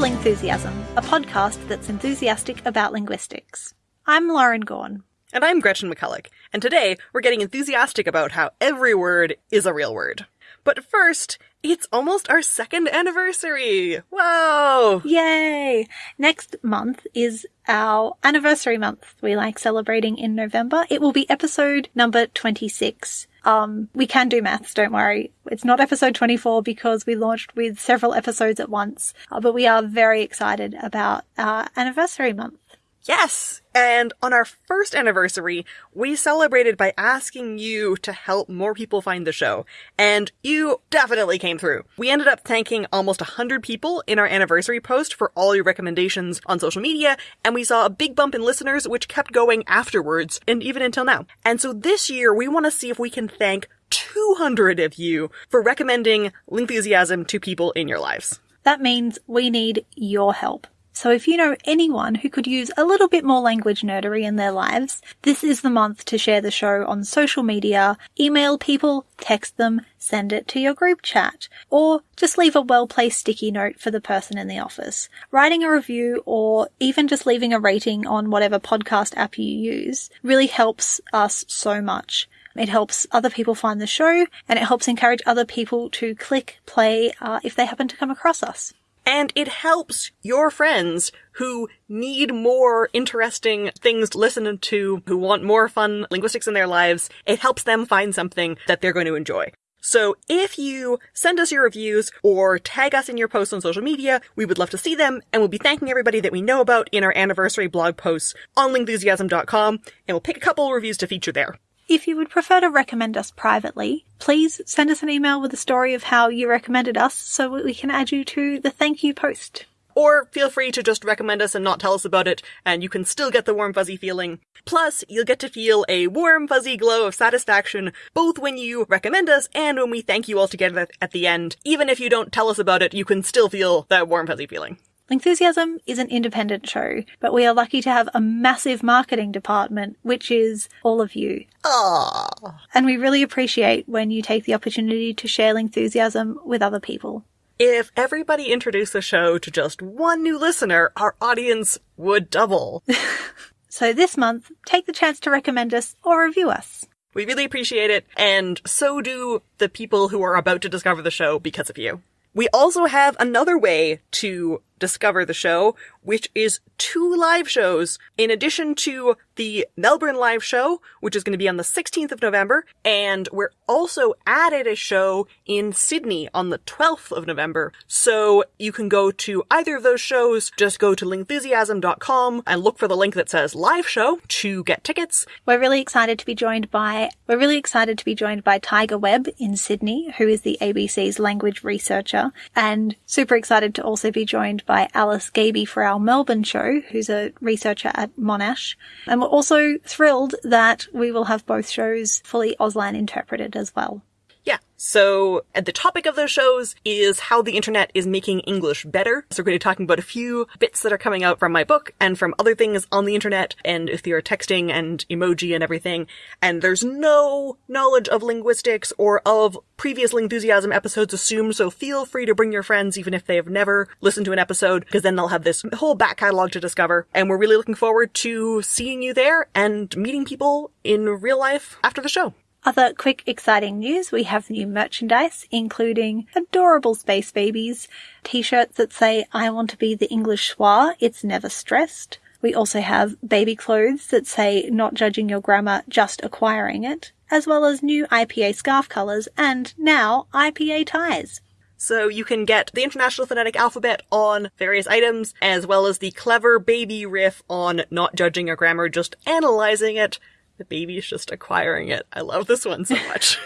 To Lingthusiasm, a podcast that's enthusiastic about linguistics. I'm Lauren Gawne. And I'm Gretchen McCulloch, and today we're getting enthusiastic about how every word is a real word. But first, it's almost our second anniversary! Whoa! Yay! Next month is our anniversary month. We like celebrating in November. It will be episode number 26. Um, we can do maths, don't worry. It's not episode 24 because we launched with several episodes at once, uh, but we are very excited about our anniversary month. Yes! And on our first anniversary, we celebrated by asking you to help more people find the show. And you definitely came through. We ended up thanking almost 100 people in our anniversary post for all your recommendations on social media, and we saw a big bump in listeners, which kept going afterwards, and even until now. And so this year, we want to see if we can thank 200 of you for recommending Lingthusiasm to people in your lives. That means we need your help. So if you know anyone who could use a little bit more language nerdery in their lives, this is the month to share the show on social media, email people, text them, send it to your group chat, or just leave a well-placed sticky note for the person in the office. Writing a review or even just leaving a rating on whatever podcast app you use really helps us so much. It helps other people find the show and it helps encourage other people to click play uh, if they happen to come across us. And it helps your friends who need more interesting things to listen to, who want more fun linguistics in their lives. It helps them find something that they're going to enjoy. So if you send us your reviews or tag us in your posts on social media, we would love to see them and we'll be thanking everybody that we know about in our anniversary blog posts on lingthusiasm.com and we'll pick a couple reviews to feature there. If you would prefer to recommend us privately, please send us an email with a story of how you recommended us so we can add you to the thank you post. Or feel free to just recommend us and not tell us about it, and you can still get the warm fuzzy feeling. Plus, you'll get to feel a warm fuzzy glow of satisfaction both when you recommend us and when we thank you all together at the end. Even if you don't tell us about it, you can still feel that warm fuzzy feeling. Lingthusiasm is an independent show, but we are lucky to have a massive marketing department, which is all of you. Aww. And we really appreciate when you take the opportunity to share enthusiasm with other people. If everybody introduced the show to just one new listener, our audience would double. so this month, take the chance to recommend us or review us. We really appreciate it, and so do the people who are about to discover the show because of you. We also have another way to discover the show, which is two live shows in addition to the Melbourne live show, which is going to be on the 16th of November. And we're also added a show in Sydney on the 12th of November. So you can go to either of those shows, just go to lingthusiasm.com and look for the link that says live show to get tickets. We're really excited to be joined by, we're really excited to be joined by Tiger Webb in Sydney, who is the ABC's language researcher, and super excited to also be joined by Alice Gaby for our Melbourne show, who's a researcher at Monash. And we're also thrilled that we will have both shows fully Auslan interpreted as well. Yeah. So the topic of those shows is how the internet is making English better. So we're going to be talking about a few bits that are coming out from my book and from other things on the internet and if you're texting and emoji and everything. And there's no knowledge of linguistics or of previous Lingthusiasm episodes assumed, so feel free to bring your friends even if they have never listened to an episode, because then they'll have this whole back catalog to discover. And we're really looking forward to seeing you there and meeting people in real life after the show. Other quick exciting news, we have new merchandise, including adorable space babies, t-shirts that say, I want to be the English schwa, it's never stressed. We also have baby clothes that say, not judging your grammar, just acquiring it, as well as new IPA scarf colours and now IPA ties. So you can get the International Phonetic Alphabet on various items, as well as the clever baby riff on not judging your grammar, just analyzing it, the baby's just acquiring it. I love this one so much.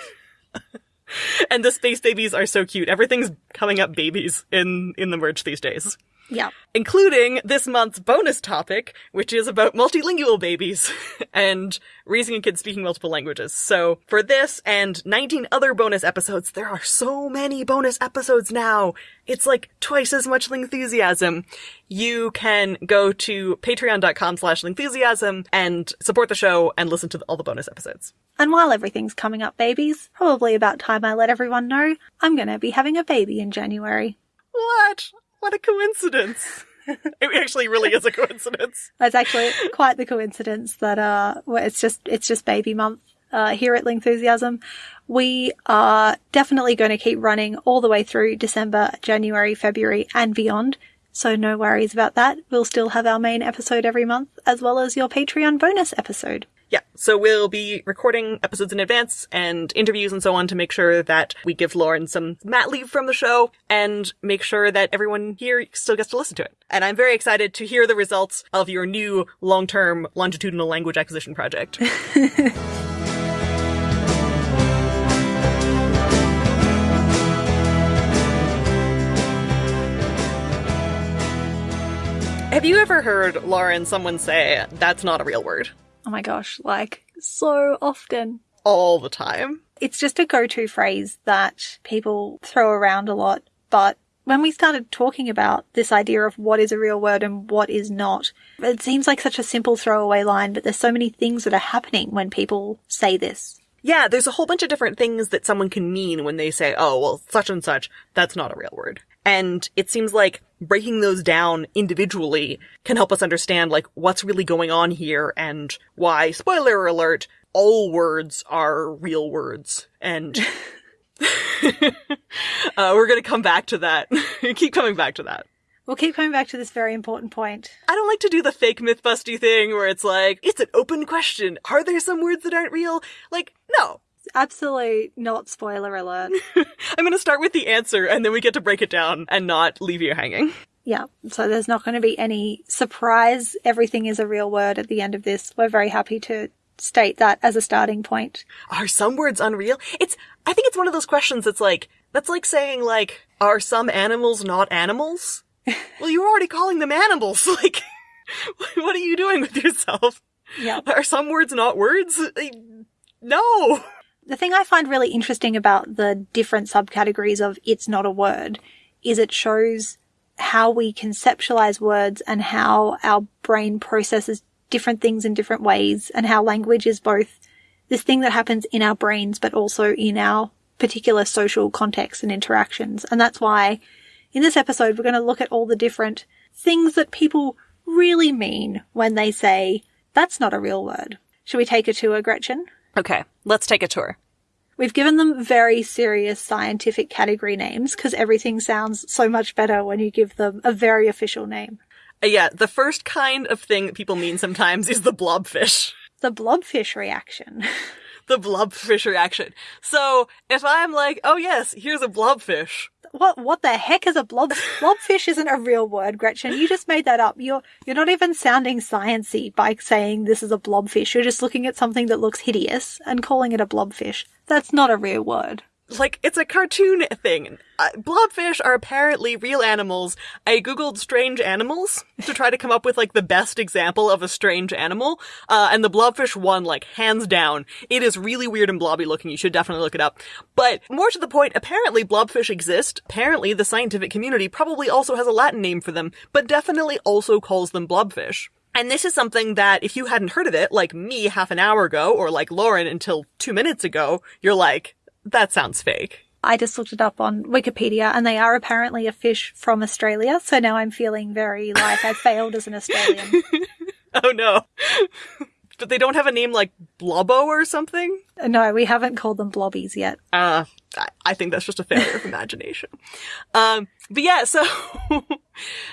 and the space babies are so cute. Everything's coming up babies in, in the merch these days. Yeah. Including this month's bonus topic, which is about multilingual babies and raising a kid speaking multiple languages. So for this and 19 other bonus episodes, there are so many bonus episodes now. It's like twice as much Lingthusiasm. You can go to patreon.com slash Lingthusiasm and support the show and listen to all the bonus episodes. And while everything's coming up babies, probably about time I let everyone know, I'm gonna be having a baby in January. What? What a coincidence. it actually really is a coincidence. That's actually quite the coincidence that uh, it's just it's just baby month uh, here at Lingthusiasm. We are definitely going to keep running all the way through December, January, February, and beyond. So no worries about that. We'll still have our main episode every month, as well as your Patreon bonus episode. Yeah, so we'll be recording episodes in advance and interviews and so on to make sure that we give Lauren some mat leave from the show and make sure that everyone here still gets to listen to it. And I'm very excited to hear the results of your new long-term longitudinal language acquisition project. Have you ever heard, Lauren, someone say, that's not a real word? Oh my gosh, like so often. All the time. It's just a go-to phrase that people throw around a lot, but when we started talking about this idea of what is a real word and what is not, it seems like such a simple throwaway line, but there's so many things that are happening when people say this. Yeah, there's a whole bunch of different things that someone can mean when they say, oh, well, such and such, that's not a real word. And it seems like breaking those down individually can help us understand, like, what's really going on here and why, spoiler alert, all words are real words. And uh, we're gonna come back to that. Keep coming back to that. We'll keep coming back to this very important point. I don't like to do the fake mythbusty thing where it's like, it's an open question. Are there some words that aren't real? Like, no. Absolutely not spoiler alert. I'm gonna start with the answer and then we get to break it down and not leave you hanging. Yeah, so there's not going to be any surprise. Everything is a real word at the end of this. We're very happy to state that as a starting point. Are some words unreal? It's, I think it's one of those questions that's like, that's like saying like, are some animals not animals? well, you're already calling them animals. Like, what are you doing with yourself? Yeah. Are some words not words? No. The thing I find really interesting about the different subcategories of it's not a word is it shows how we conceptualize words and how our brain processes different things in different ways and how language is both this thing that happens in our brains but also in our particular social contexts and interactions. And that's why in this episode we're going to look at all the different things that people really mean when they say that's not a real word. Should we take a tour, Gretchen? Okay, let's take a tour. We've given them very serious scientific category names because everything sounds so much better when you give them a very official name. Uh, yeah, the first kind of thing that people mean sometimes is the blobfish. The blobfish reaction. the blobfish reaction. So if I'm like, oh yes, here's a blobfish. What what the heck is a blob blobfish isn't a real word, Gretchen. You just made that up. You're you're not even sounding sciency by saying this is a blobfish. You're just looking at something that looks hideous and calling it a blobfish. That's not a real word. Like, it's a cartoon thing. Uh, blobfish are apparently real animals. I googled strange animals to try to come up with, like, the best example of a strange animal, uh, and the blobfish won, like, hands down. It is really weird and blobby looking. You should definitely look it up. But, more to the point, apparently blobfish exist. Apparently the scientific community probably also has a Latin name for them, but definitely also calls them blobfish. And this is something that if you hadn't heard of it, like me half an hour ago, or like Lauren until two minutes ago, you're like, that sounds fake. I just looked it up on Wikipedia and they are apparently a fish from Australia. So now I'm feeling very like I failed as an Australian. oh no. but they don't have a name like Blobbo or something? No, we haven't called them blobbies yet. Uh, I think that's just a failure of imagination. Um, but yeah, so,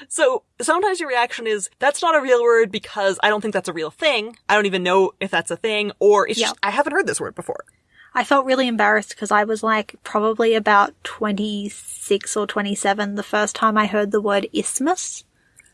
so sometimes your reaction is, that's not a real word because I don't think that's a real thing. I don't even know if that's a thing, or it's Yeah. just, I haven't heard this word before. I felt really embarrassed because I was like probably about 26 or 27 the first time I heard the word isthmus.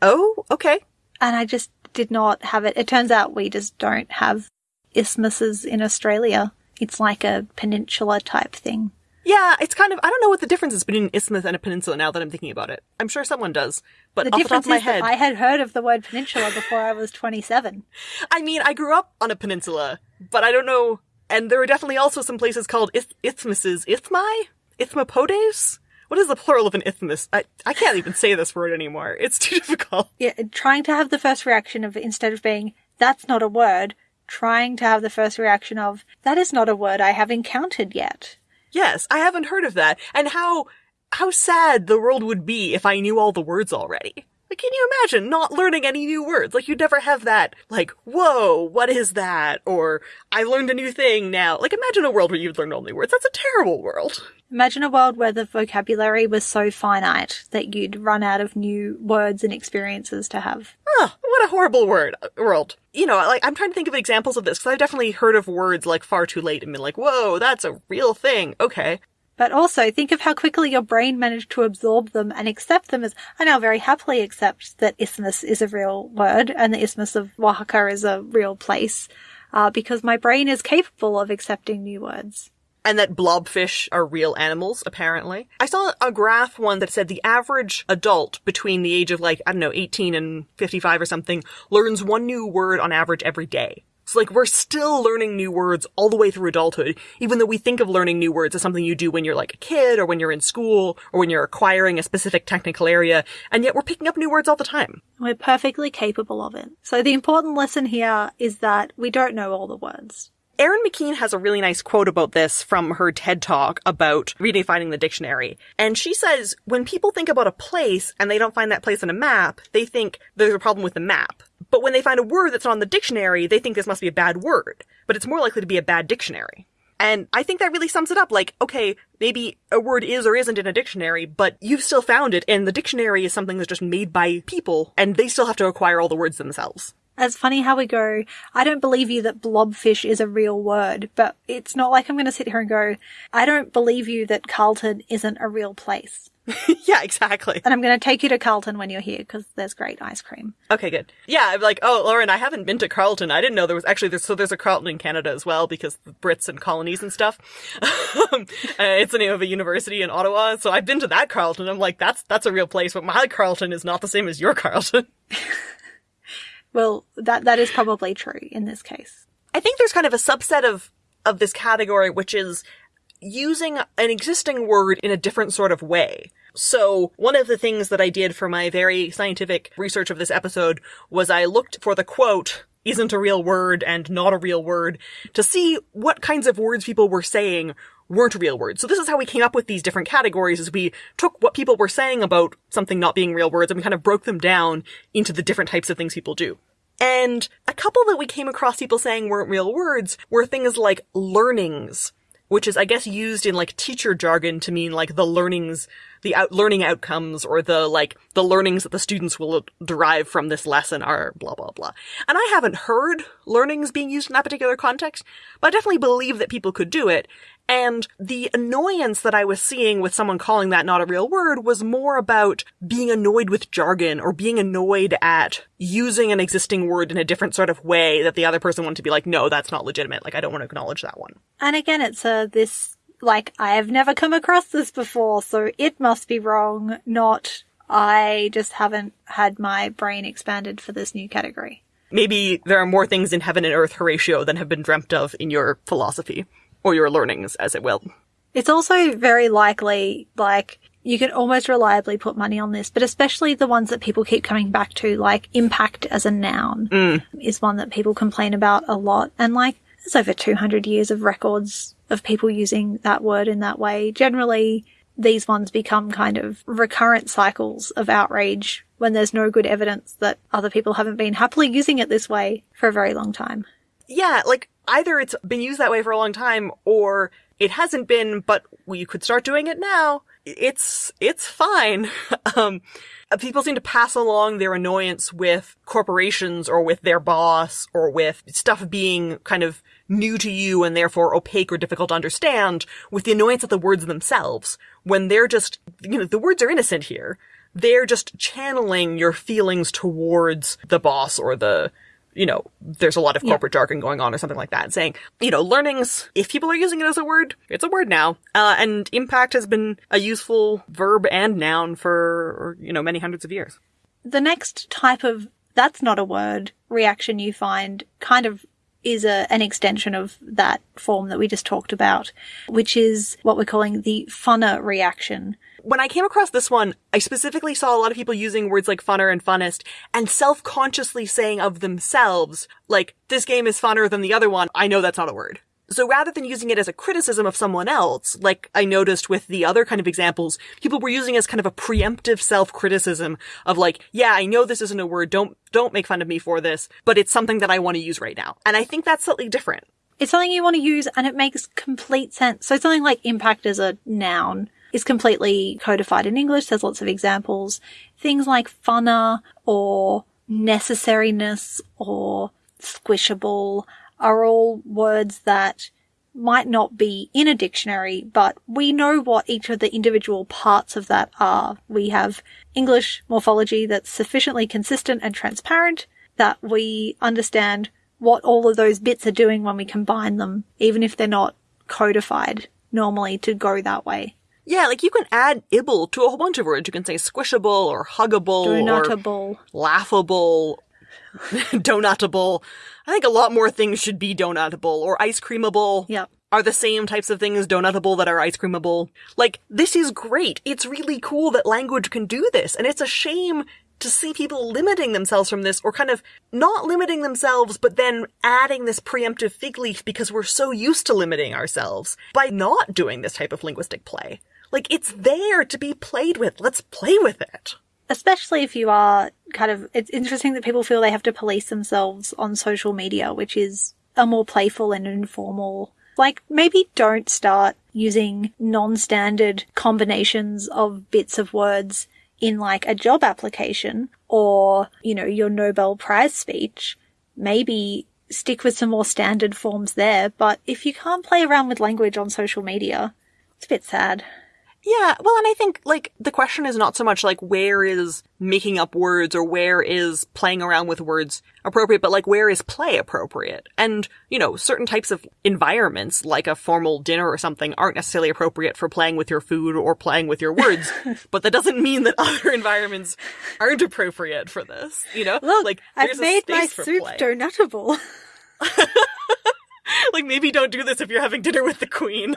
Oh, okay. And I just did not have it. It turns out we just don't have isthmuses in Australia. It's like a peninsula type thing. Yeah, it's kind of, I don't know what the difference is between an isthmus and a peninsula now that I'm thinking about it. I'm sure someone does, but The off the top of my is head, that I had heard of the word peninsula before I was 27. I mean, I grew up on a peninsula, but I don't know. And there are definitely also some places called ith- isthmuses. Isthmi? Ithmopodes? What is the plural of an isthmus? I, I can't even say this word anymore. It's too difficult. Yeah, trying to have the first reaction of instead of being, that's not a word, trying to have the first reaction of, that is not a word I have encountered yet. Yes, I haven't heard of that. And how, how sad the world would be if I knew all the words already. Like, can you imagine not learning any new words? Like, you'd never have that, like, whoa, what is that? Or, I learned a new thing now. Like, imagine a world where you'd learn only words. That's a terrible world. Imagine a world where the vocabulary was so finite that you'd run out of new words and experiences to have. Oh, what a horrible word uh, world. You know, like I'm trying to think of examples of this because I've definitely heard of words like far too late and been like, whoa, that's a real thing. Okay. But also think of how quickly your brain managed to absorb them and accept them as I now very happily accept that isthmus is a real word and the isthmus of Oaxaca is a real place, uh, because my brain is capable of accepting new words and that blobfish are real animals, apparently. I saw a graph one that said the average adult between the age of like, I don't know, 18 and 55 or something learns one new word on average every day. So like we're still learning new words all the way through adulthood, even though we think of learning new words as something you do when you're like a kid or when you're in school or when you're acquiring a specific technical area, and yet we're picking up new words all the time. We're perfectly capable of it. So the important lesson here is that we don't know all the words. Erin McKean has a really nice quote about this from her TED talk about redefining the dictionary. And she says, when people think about a place and they don't find that place on a map, they think there's a problem with the map. But when they find a word that's not on the dictionary, they think this must be a bad word. But it's more likely to be a bad dictionary. And I think that really sums it up. Like, okay, maybe a word is or isn't in a dictionary, but you've still found it, and the dictionary is something that's just made by people, and they still have to acquire all the words themselves. It's funny how we go, I don't believe you that blobfish is a real word, but it's not like I'm going to sit here and go, I don't believe you that Carlton isn't a real place. yeah, exactly. And I'm going to take you to Carlton when you're here because there's great ice cream. Okay, good. Yeah, I'm like, oh, Lauren, I haven't been to Carlton. I didn't know there was actually there's so there's a Carlton in Canada as well because the Brits and colonies and stuff. uh, it's the name of a university in Ottawa, so I've been to that Carlton. I'm like, that's that's a real place, but my Carlton is not the same as your Carlton. well, that that is probably true in this case. I think there's kind of a subset of of this category which is using an existing word in a different sort of way. So one of the things that I did for my very scientific research of this episode was I looked for the quote, isn't a real word and not a real word, to see what kinds of words people were saying weren't real words. So this is how we came up with these different categories is we took what people were saying about something not being real words and we kind of broke them down into the different types of things people do. And a couple that we came across people saying weren't real words were things like learnings, which is, I guess, used in like teacher jargon to mean like the learnings, the out learning outcomes or the like the learnings that the students will derive from this lesson are blah blah blah. And I haven't heard learnings being used in that particular context, but I definitely believe that people could do it. And the annoyance that I was seeing with someone calling that not a real word was more about being annoyed with jargon or being annoyed at using an existing word in a different sort of way that the other person wanted to be like, no, that's not legitimate. Like, I don't want to acknowledge that one. And again, it's a, this, like, I have never come across this before, so it must be wrong, not I just haven't had my brain expanded for this new category. Maybe there are more things in heaven and earth, Horatio, than have been dreamt of in your philosophy or your learnings, as it will. It's also very likely, like, you can almost reliably put money on this, but especially the ones that people keep coming back to, like impact as a noun mm. is one that people complain about a lot. And like, there's over 200 years of records of people using that word in that way. Generally, these ones become kind of recurrent cycles of outrage when there's no good evidence that other people haven't been happily using it this way for a very long time. Yeah, like either it's been used that way for a long time or it hasn't been, but you could start doing it now. It's, it's fine. um, people seem to pass along their annoyance with corporations or with their boss or with stuff being kind of new to you and therefore opaque or difficult to understand with the annoyance of the words themselves when they're just, you know, the words are innocent here. They're just channeling your feelings towards the boss or the, you know, there's a lot of corporate yeah. jargon going on or something like that, saying, you know, learnings, if people are using it as a word, it's a word now. Uh, and impact has been a useful verb and noun for, you know, many hundreds of years. The next type of that's not a word reaction you find kind of is a, an extension of that form that we just talked about, which is what we're calling the funner reaction when I came across this one, I specifically saw a lot of people using words like funner and funnest and self-consciously saying of themselves, like, this game is funner than the other one. I know that's not a word. So rather than using it as a criticism of someone else, like I noticed with the other kind of examples, people were using as kind of a preemptive self-criticism of like, yeah, I know this isn't a word, don't, don't make fun of me for this, but it's something that I want to use right now. And I think that's slightly different. It's something you want to use and it makes complete sense. So something like impact as a noun is completely codified in English. There's lots of examples. Things like funner or necessariness or squishable are all words that might not be in a dictionary, but we know what each of the individual parts of that are. We have English morphology that's sufficiently consistent and transparent that we understand what all of those bits are doing when we combine them, even if they're not codified normally to go that way. Yeah, like you can add ibble to a whole bunch of words. You can say squishable or huggable Donutable. or laughable, donutable. I think a lot more things should be donutable or ice creamable. Yep. Are the same types of things donutable that are ice creamable. Like, this is great. It's really cool that language can do this. And it's a shame to see people limiting themselves from this or kind of not limiting themselves, but then adding this preemptive fig leaf because we're so used to limiting ourselves by not doing this type of linguistic play. Like, it's there to be played with. Let's play with it. especially if you are kind of it's interesting that people feel they have to police themselves on social media which is a more playful and informal like maybe don't start using non-standard combinations of bits of words in like a job application or you know your nobel prize speech maybe stick with some more standard forms there but if you can't play around with language on social media it's a bit sad Yeah, well, and I think, like, the question is not so much like where is making up words or where is playing around with words appropriate, but like where is play appropriate? And, you know, certain types of environments, like a formal dinner or something, aren't necessarily appropriate for playing with your food or playing with your words. but that doesn't mean that other environments aren't appropriate for this, you know? look like, i've made my soup play. donutable like, maybe don't do this if you're having dinner with the queen.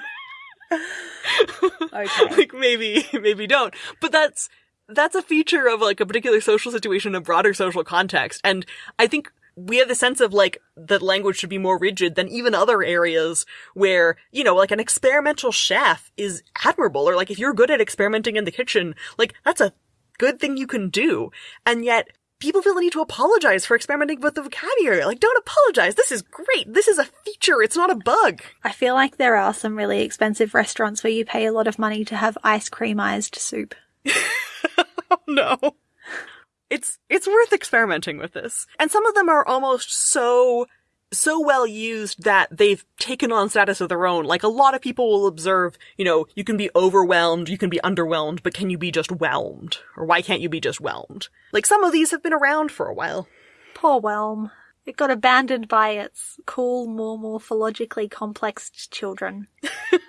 okay. Like maybe maybe don't. But that's that's a feature of like a particular social situation in a broader social context. And i think we have the sense of like that language should be more rigid than even other areas where you know like an experimental chef is admirable. Or like if you're good at experimenting in the kitchen like that's a good thing you can do. And yet people feel the need to apologize for experimenting with the vocabulary like don't apologize this is great this is a feature it's not a bug I feel like there are some really expensive restaurants where you pay a lot of money to have ice creamized soup. Oh, no. It's it's worth experimenting with this. And some of them are almost so so well used that they've taken on status of their own. Like a lot of people will observe, you know, you can be overwhelmed, you can be underwhelmed, but can you be just whelmed? Or why can't you be just whelmed? Like some of these have been around for a while. Poor Whelm. It got abandoned by its cool, more morphologically complex children.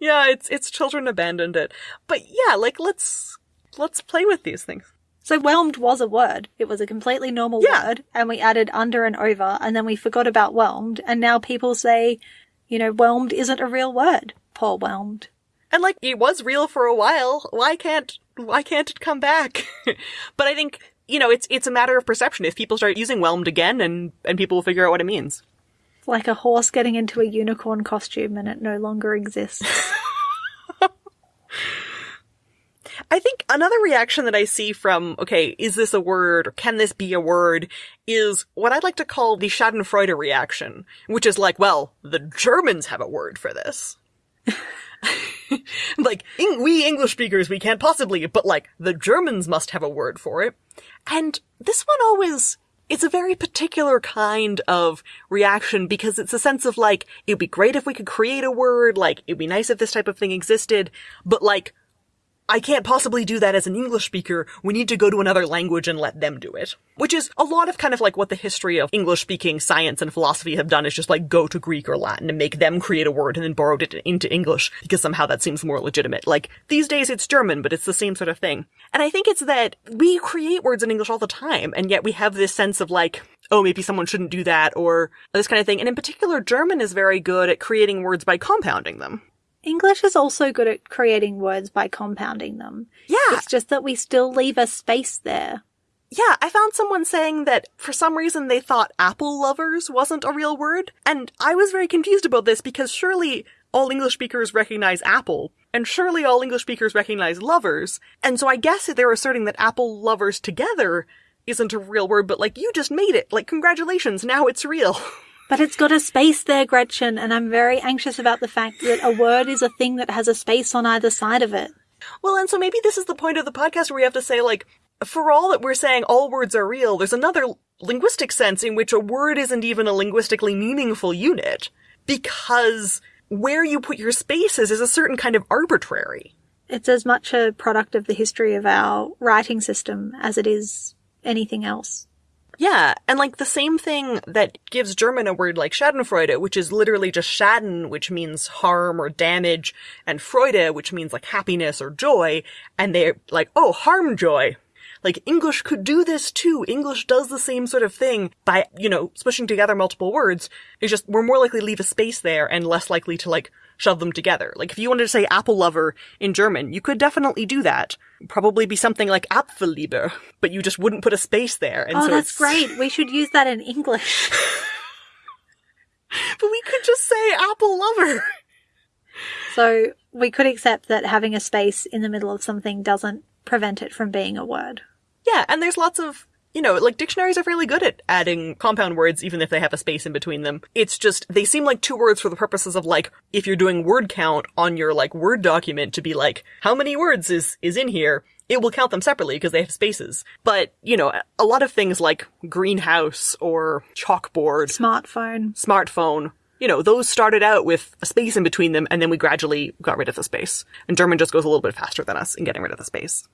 Yeah, it's it's children abandoned it. But yeah, like let's let's play with these things. So whelmed was a word. It was a completely normal Yeah. word, and we added under and over, and then we forgot about whelmed, and now people say, you know, whelmed isn't a real word. Poor whelmed. And like it was real for a while. Why can't why can't it come back? but I think you know it's it's a matter of perception. If people start using whelmed again, and and people will figure out what it means. It's like a horse getting into a unicorn costume and it no longer exists. I think another reaction that I see from okay, is this a word or can this be a word? Is what I'd like to call the Schadenfreude reaction, which is like, well, the Germans have a word for this. like we English speakers, we can't possibly, but like the Germans must have a word for it. And this one always, it's a very particular kind of reaction because it's a sense of like, it'd be great if we could create a word, like, it'd be nice if this type of thing existed, but like, I can't possibly do that as an English speaker. We need to go to another language and let them do it. Which is a lot of kind of like what the history of English speaking science and philosophy have done is just like go to Greek or Latin and make them create a word and then borrowed it into English because somehow that seems more legitimate. Like these days it's German, but it's the same sort of thing. And I think it's that we create words in English all the time and yet we have this sense of like, oh, maybe someone shouldn't do that or this kind of thing. And in particular, German is very good at creating words by compounding them. English is also good at creating words by compounding them. Yeah. It's just that we still leave a space there. Yeah, I found someone saying that for some reason they thought apple lovers wasn't a real word, and I was very confused about this because surely all English speakers recognize apple, and surely all English speakers recognize lovers, and so I guess they're asserting that apple lovers together isn't a real word, but like, you just made it. Like, congratulations, now it's real. But it's got a space there, Gretchen, and I'm very anxious about the fact that a word is a thing that has a space on either side of it. Well, and so maybe this is the point of the podcast where we have to say, like, for all that we're saying all words are real, there's another linguistic sense in which a word isn't even a linguistically meaningful unit. Because where you put your spaces is a certain kind of arbitrary. It's as much a product of the history of our writing system as it is anything else. Yeah, and like the same thing that gives German a word like Schadenfreude, which is literally just Schaden, which means harm or damage, and Freude, which means like happiness or joy, and they're like, oh, harm joy. Like English could do this too. English does the same sort of thing by, you know, smushing together multiple words. It's just, we're more likely to leave a space there and less likely to like shove them together. Like if you wanted to say apple lover in German, you could definitely do that. Probably be something like Apfelliebe, but you just wouldn't put a space there. And oh, so that's it's- great. We should use that in English. But we could just say apple lover. So we could accept that having a space in the middle of something doesn't prevent it from being a word. Yeah, and there's lots of, you know, like dictionaries are fairly good at adding compound words even if they have a space in between them. It's just, they seem like two words for the purposes of like, if you're doing word count on your like Word document to be like, how many words is, is in here? It will count them separately because they have spaces. But, you know, a lot of things like greenhouse or chalkboard, Smartphone. smartphone, you know, those started out with a space in between them and then we gradually got rid of the space. And German just goes a little bit faster than us in getting rid of the space.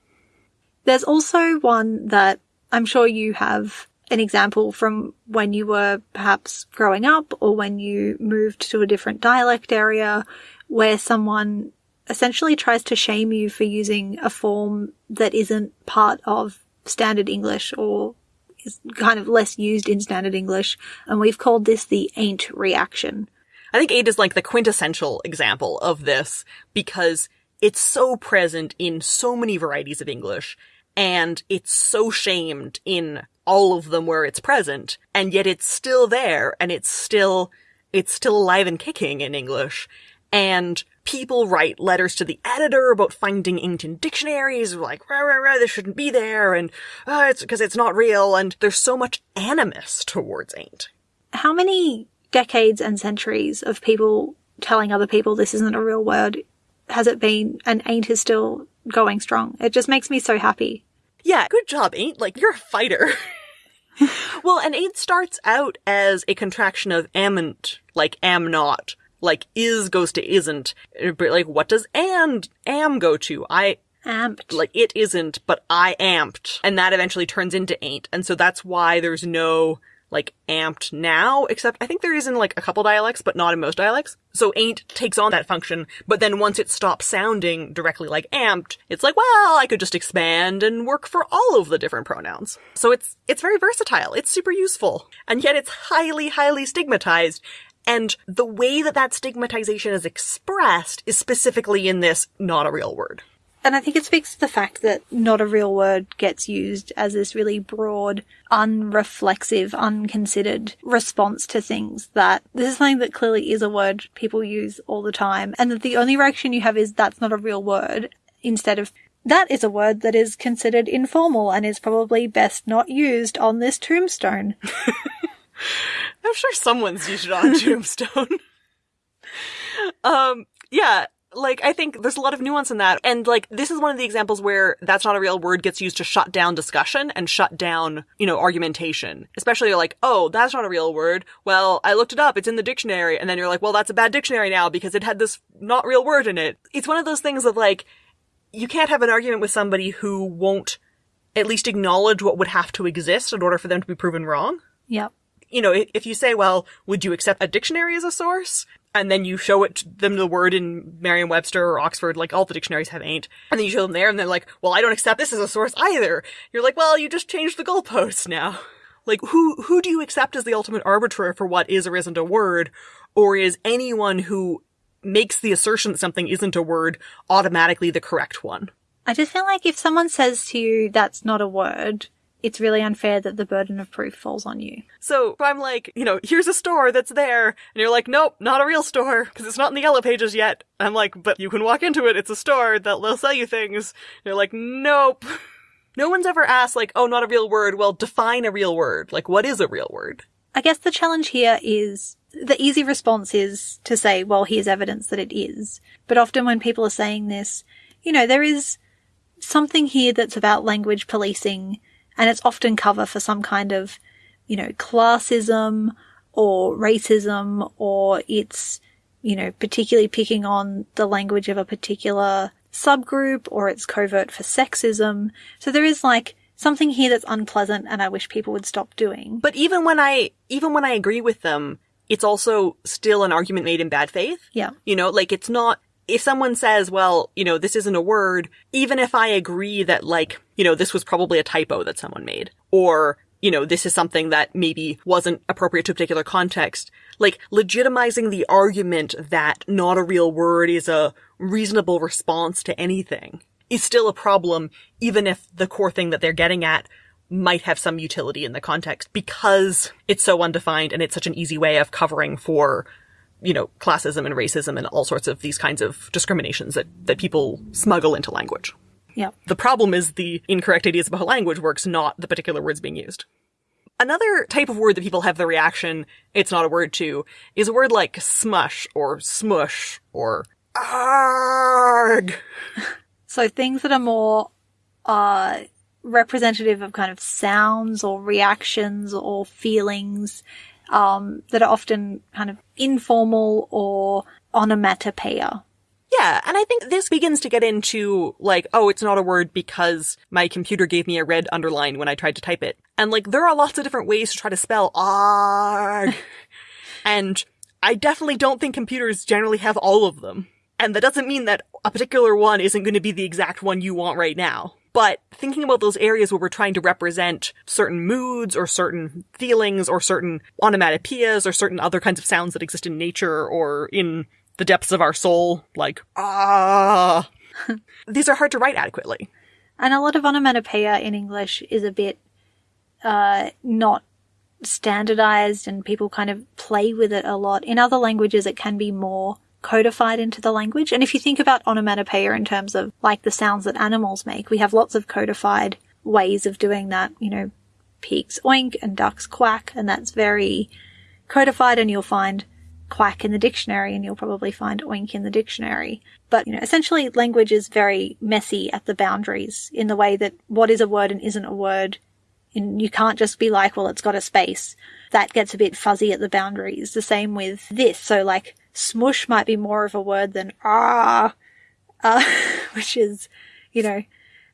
There's also one that I'm sure you have an example from when you were perhaps growing up or when you moved to a different dialect area where someone essentially tries to shame you for using a form that isn't part of standard English or is kind of less used in standard English. And we've called this the ain't reaction. I think ain't is like the quintessential example of this because it's so present in so many varieties of English and it's so shamed in all of them where it's present and yet it's still there and it's still, it's still alive and kicking in English. And people write letters to the editor about finding ain't in dictionaries, like, rah, rah, rah, this shouldn't be there, and, uh, it's because it's not real, and there's so much animus towards ain't. How many decades and centuries of people telling other people this isn't a real word has it been and ain't is still going strong? It just makes me so happy. Yeah, good job, ain't. Like, you're a fighter. well, and ain't starts out as a contraction of amn't, like am not. Like is goes to isn't. Eh, but like, what does and am go to? I, Amn't. like, it isn't, but I amn't. And that eventually turns into ain't. And so that's why there's no, like, amn't now, except I think there is in like a couple dialects, but not in most dialects. So ain't takes on that function, but then once it stops sounding directly like amn't, it's like, well, I could just expand and work for all of the different pronouns. So it's, it's very versatile. It's super useful. And yet it's highly, highly stigmatized. And the way that that stigmatization is expressed is specifically in this not a real word. And I think it speaks to the fact that not a real word gets used as this really broad, unreflexive, unconsidered response to things that this is something that clearly is a word people use all the time and that the only reaction you have is that's not a real word instead of that is a word that is considered informal and is probably best not used on this tombstone. I'm sure someone's used it on Tombstone. um, yeah, like, I think there's a lot of nuance in that. And, like, this is one of the examples where that's not a real word gets used to shut down discussion and shut down, you know, argumentation. Especially like, oh, that's not a real word. Well, I looked it up. It's in the dictionary. And then you're like, well, that's a bad dictionary now because it had this not real word in it. It's one of those things of like, you can't have an argument with somebody who won't at least acknowledge what would have to exist in order for them to be proven wrong Yep. You know, if, you say, well, would you accept a dictionary as a source? And then you show it them the word in Merriam-Webster or Oxford, like all the dictionaries have ain't. And then you show them there and they're like, well, I don't accept this as a source either. You're like, well, you just changed the goalposts now. Like, who, who do you accept as the ultimate arbiter for what is or isn't a word? Or is anyone who makes the assertion that something isn't a word automatically the correct one? I just feel like if someone says to you that's not a word, it's really unfair that the burden of proof falls on you. So if I'm like, you know, here's a store that's there, and you're like, nope, not a real store, because it's not in the yellow pages yet. I'm like, but you can walk into it, it's a store, that they'll sell you things. And you're like, nope. No one's ever asked, like, oh, not a real word, well, define a real word. Like, what is a real word? I guess the challenge here is the easy response is to say, well, here's evidence that it is. But often when people are saying this, you know, there is something here that's about language policing and it's often cover for some kind of, you know, classism or racism or it's, you know, particularly picking on the language of a particular subgroup or it's covert for sexism. So there is like something here that's unpleasant and I wish people would stop doing. But even when I, even when I agree with them, it's also still an argument made in bad faith. Yeah. You know, like it's not, if someone says, well, you know, this isn't a word, even if I agree that like, you know, this was probably a typo that someone made, or, you know, this is something that maybe wasn't appropriate to a particular context, like legitimizing the argument that not a real word is a reasonable response to anything is still a problem, even if the core thing that they're getting at might have some utility in the context because it's so undefined and it's such an easy way of covering for you know, classism and racism and all sorts of these kinds of discriminations that, that people smuggle into language. Yeah. The problem is the incorrect ideas about how language works, not the particular words being used. Another type of word that people have the reaction, it's not a word to, is a word like smush or smush or arg. So things that are more, uh, representative of kind of sounds or reactions or feelings um, that are often kind of informal or onomatopoeia. Yeah, and I think this begins to get into like, oh, it's not a word because my computer gave me a red underline when I tried to type it. And like, there are lots of different ways to try to spell arg. and I definitely don't think computers generally have all of them. And that doesn't mean that a particular one isn't going to be the exact one you want right now. But thinking about those areas where we're trying to represent certain moods or certain feelings or certain onomatopoeias or certain other kinds of sounds that exist in nature or in the depths of our soul, like, ah, these are hard to write adequately. And a lot of onomatopoeia in English is a bit, uh, not standardized and people kind of play with it a lot. In other languages, it can be more codified into the language. And if you think about onomatopoeia in terms of like the sounds that animals make, we have lots of codified ways of doing that. You know, pigs oink and ducks quack, and that's very codified and you'll find quack in the dictionary and you'll probably find oink in the dictionary. But, you know, essentially language is very messy at the boundaries in the way that what is a word and isn't a word. And you can't just be like, well, it's got a space. That gets a bit fuzzy at the boundaries. The same with this. So like, smush might be more of a word than ah, uh, which is, you know,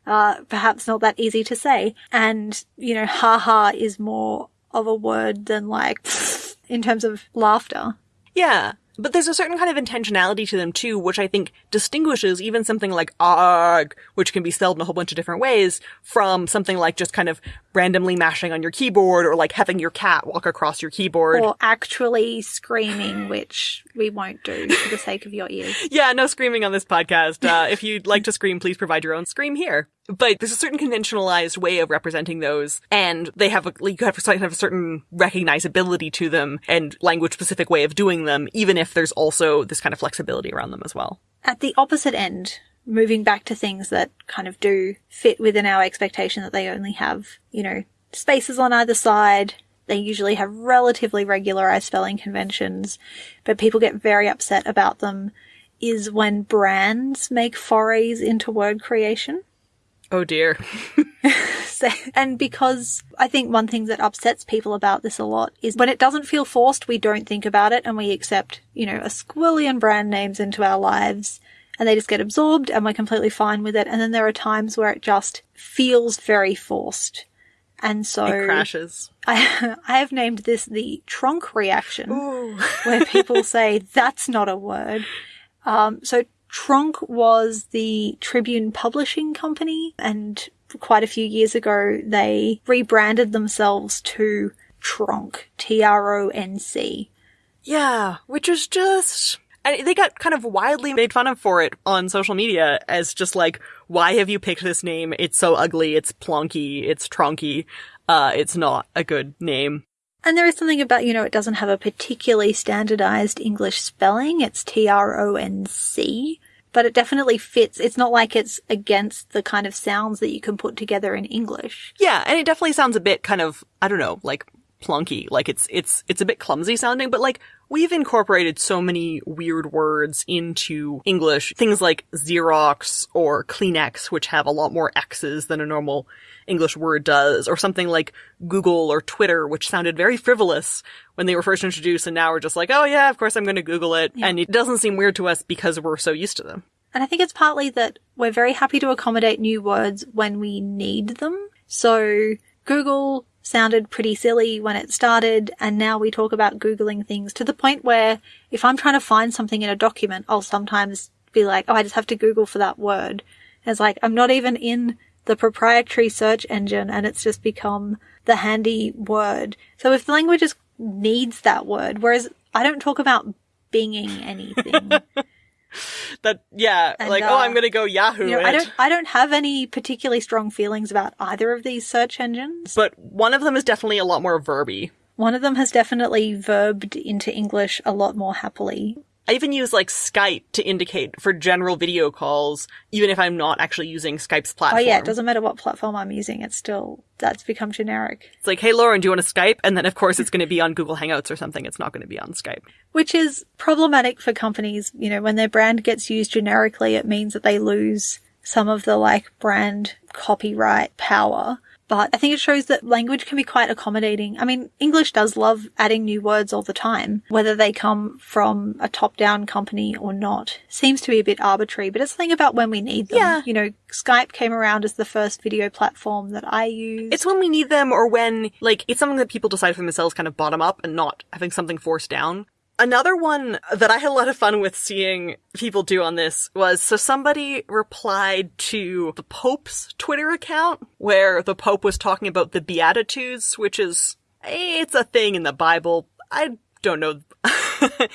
uh, perhaps not that easy to say. And, you know, haha is more of a word than like in terms of laughter. Yeah. But there's a certain kind of intentionality to them too, which I think distinguishes even something like arg, which can be spelled in a whole bunch of different ways, from something like just kind of randomly mashing on your keyboard or like having your cat walk across your keyboard. Or actually screaming, which we won't do for the sake of your ears. Yeah, no screaming on this podcast. Uh, if you'd like to scream, please provide your own scream here. But there's a certain conventionalized way of representing those, and they have a, you have a certain recognizability to them and language specific way of doing them, even if there's also this kind of flexibility around them as well. At the opposite end, moving back to things that kind of do fit within our expectation that they only have, you know, spaces on either side. They usually have relatively regularized spelling conventions, but people get very upset about them is when brands make forays into word creation. Oh dear. so, and because I think one thing that upsets people about this a lot is when it doesn't feel forced, we don't think about it and we accept, you know, a squillion brand names into our lives and they just get absorbed and we're completely fine with it. And then there are times where it just feels very forced. And so it crashes. I, I have named this the Tronc reaction, where people say that's not a word. Um, so Tronc was the Tribune Publishing Company, and quite a few years ago they rebranded themselves to Tronc, T R O N C. Yeah, which is just. And they got kind of widely made fun of for it on social media as just like, why have you picked this name? It's so ugly. It's plonky. It's tronky. Uh, it's not a good name. And there is something about, you know, it doesn't have a particularly standardized English spelling. It's T-R-O-N-C, but it definitely fits. It's not like it's against the kind of sounds that you can put together in English. Yeah, and it definitely sounds a bit kind of, I don't know, like plunky. Like it's, it's, it's a bit clumsy sounding, but like we've incorporated so many weird words into English. Things like Xerox or Kleenex, which have a lot more X's than a normal English word does, or something like Google or Twitter, which sounded very frivolous when they were first introduced, and now we're just like, oh yeah, of course I'm going to Google it. Yeah. And it doesn't seem weird to us because we're so used to them. And I think it's partly that we're very happy to accommodate new words when we need them. So Google sounded pretty silly when it started, and now we talk about Googling things to the point where if I'm trying to find something in a document, I'll sometimes be like, oh, I just have to Google for that word. And it's like, I'm not even in the proprietary search engine and it's just become the handy word. So if the language just needs that word, whereas I don't talk about binging anything. That, yeah, And, like, uh, oh, I'm going to go Yahoo you know, it. I don't I don't have any particularly strong feelings about either of these search engines. But one of them is definitely a lot more verby. One of them has definitely verbed into English a lot more happily. I even use like Skype to indicate for general video calls, even if I'm not actually using Skype's platform. Oh yeah, it doesn't matter what platform I'm using, it's still that's become generic. It's like, hey Lauren, do you want to Skype? And then of course it's going to be on Google Hangouts or something. It's not going to be on Skype. Which is problematic for companies, you know, when their brand gets used generically, it means that they lose some of the like brand copyright power. But I think it shows that language can be quite accommodating. I mean, English does love adding new words all the time, whether they come from a top down company or not. Seems to be a bit arbitrary, but it's the thing about when we need them. Yeah. You know, Skype came around as the first video platform that I used. It's when we need them or when, like, it's something that people decide for themselves kind of bottom up and not having something forced down. Another one that I had a lot of fun with seeing people do on this was so somebody replied to the Pope's Twitter account where the Pope was talking about the Beatitudes, which is, it's a thing in the Bible. I don't know.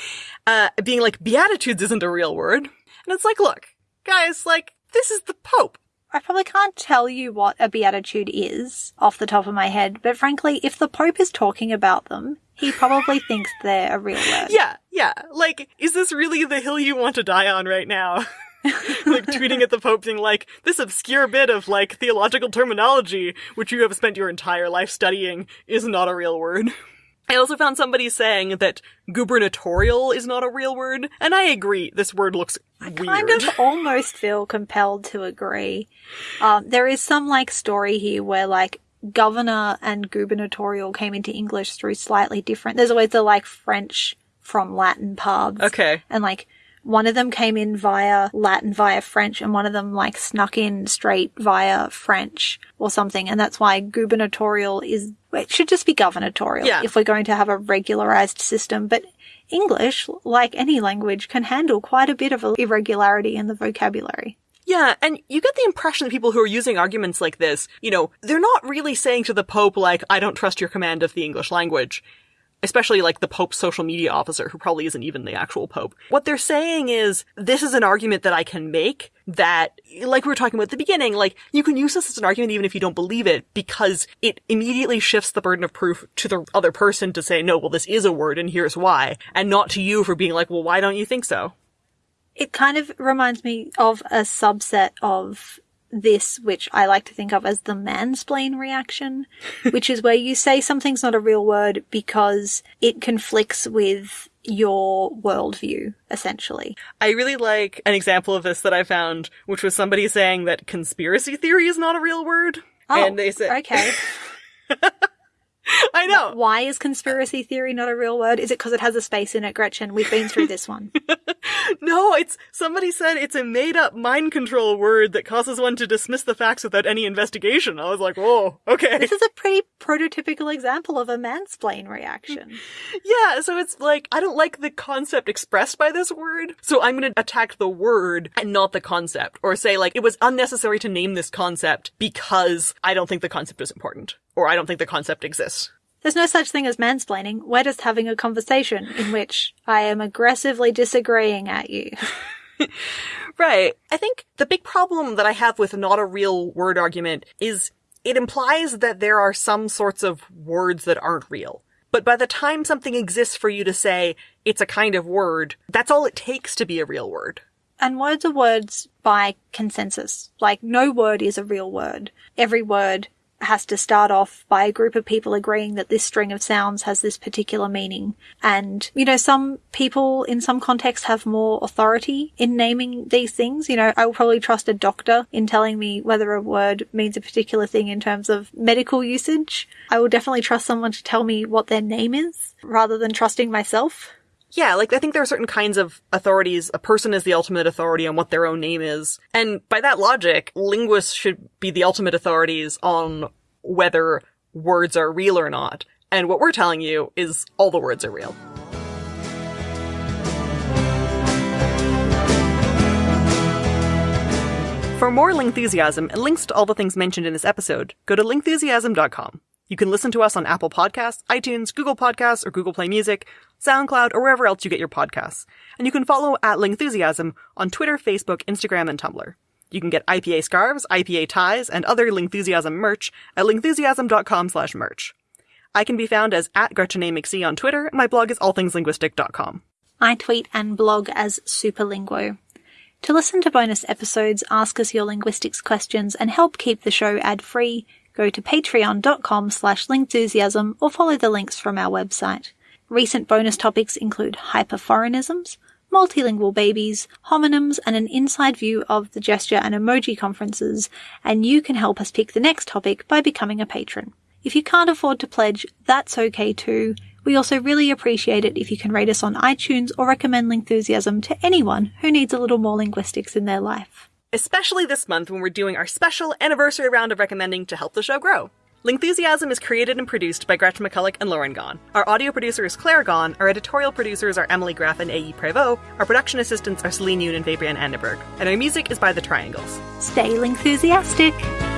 uh, being like, Beatitudes isn't a real word. And it's like, look, guys, like, this is the Pope. I probably can't tell you what a beatitude is off the top of my head, but frankly, if the Pope is talking about them, he probably thinks they're a real word. Yeah, yeah. Like, is this really the hill you want to die on right now? like tweeting at the Pope being like, this obscure bit of like theological terminology, which you have spent your entire life studying, is not a real word. I also found somebody saying that gubernatorial is not a real word, and I agree, this word looks weird. kind of almost feel compelled to agree. Um, there is some like story here where like governor and gubernatorial came into English through slightly different. There's always the like French from Latin pubs. Okay. And like one of them came in via Latin via French and one of them like snuck in straight via French or something. And that's why gubernatorial is, it should just be guvernatorial Yeah. if we're going to have a regularized system. But English, like any language, can handle quite a bit of irregularity in the vocabulary. Yeah, and you get the impression that people who are using arguments like this, you know, they're not really saying to the Pope, like, I don't trust your command of the English language. Especially like the Pope's social media officer, who probably isn't even the actual Pope. What they're saying is, this is an argument that I can make that, like we were talking about at the beginning, like, you can use this as an argument even if you don't believe it, because it immediately shifts the burden of proof to the other person to say, no, well, this is a word and here's why, and not to you for being like, well, why don't you think so? It kind of reminds me of a subset of this, which I like to think of as the mansplain reaction, which is where you say something's not a real word because it conflicts with your worldview, essentially. I really like an example of this that I found, which was somebody saying that conspiracy theory is not a real word. Oh, and they said, okay. I know. Why is conspiracy theory not a real word? Is it because it has a space in it, Gretchen? We've been through this one. No, it's, somebody said it's a made up mind control word that causes one to dismiss the facts without any investigation. I was like, whoa, okay. this is a pretty prototypical example of a mansplain reaction. Yeah, so it's like, I don't like the concept expressed by this word, so I'm gonna attack the word and not the concept. Or say, like, it was unnecessary to name this concept because I don't think the concept is important. Or I don't think the concept exists. There's no such thing as mansplaining. We're just having a conversation in which I am aggressively disagreeing at you. right. I think the big problem that I have with not a real word argument is it implies that there are some sorts of words that aren't real. But by the time something exists for you to say it's a kind of word, that's all it takes to be a real word. And words are words by consensus. Like, no word is a real word. Every word has to start off by a group of people agreeing that this string of sounds has this particular meaning. And, you know, some people in some contexts have more authority in naming these things. You know, I will probably trust a doctor in telling me whether a word means a particular thing in terms of medical usage. I will definitely trust someone to tell me what their name is rather than trusting myself. Yeah, like I think there are certain kinds of authorities. A person is the ultimate authority on what their own name is. And by that logic, linguists should be the ultimate authorities on whether words are real or not. And what we're telling you is all the words are real. For more Lingthusiasm and links to all the things mentioned in this episode, go to lingthusiasm.com. You can listen to us on Apple Podcasts, iTunes, Google Podcasts, or Google Play Music, SoundCloud, or wherever else you get your podcasts. And you can follow at Lingthusiasm on Twitter, Facebook, Instagram, and Tumblr. You can get IPA scarves, IPA ties, and other Lingthusiasm merch at lingthusiasm.com slash merch. I can be found as at Gretchen A. McSee on Twitter, and my blog is allthingslinguistic.com. I tweet and blog as Superlinguo. To listen to bonus episodes, ask us your linguistics questions, and help keep the show ad-free, go to patreon.com slash lingthusiasm or follow the links from our website. Recent bonus topics include hyperforeignisms, multilingual babies, homonyms, and an inside view of the gesture and emoji conferences, and you can help us pick the next topic by becoming a patron. If you can't afford to pledge, that's okay too. We also really appreciate it if you can rate us on iTunes or recommend Lingthusiasm to anyone who needs a little more linguistics in their life especially this month when we're doing our special anniversary round of recommending to help the show grow. Lingthusiasm is created and produced by Gretchen McCulloch and Lauren Gawne. Our audio producer is Claire Gawne. Our editorial producers are Emily Gref and A.E. Prévost. Our production assistants are Celine Yoon and Fabian Anderberg. And our music is by The Triangles. Stay Lingthusiastic!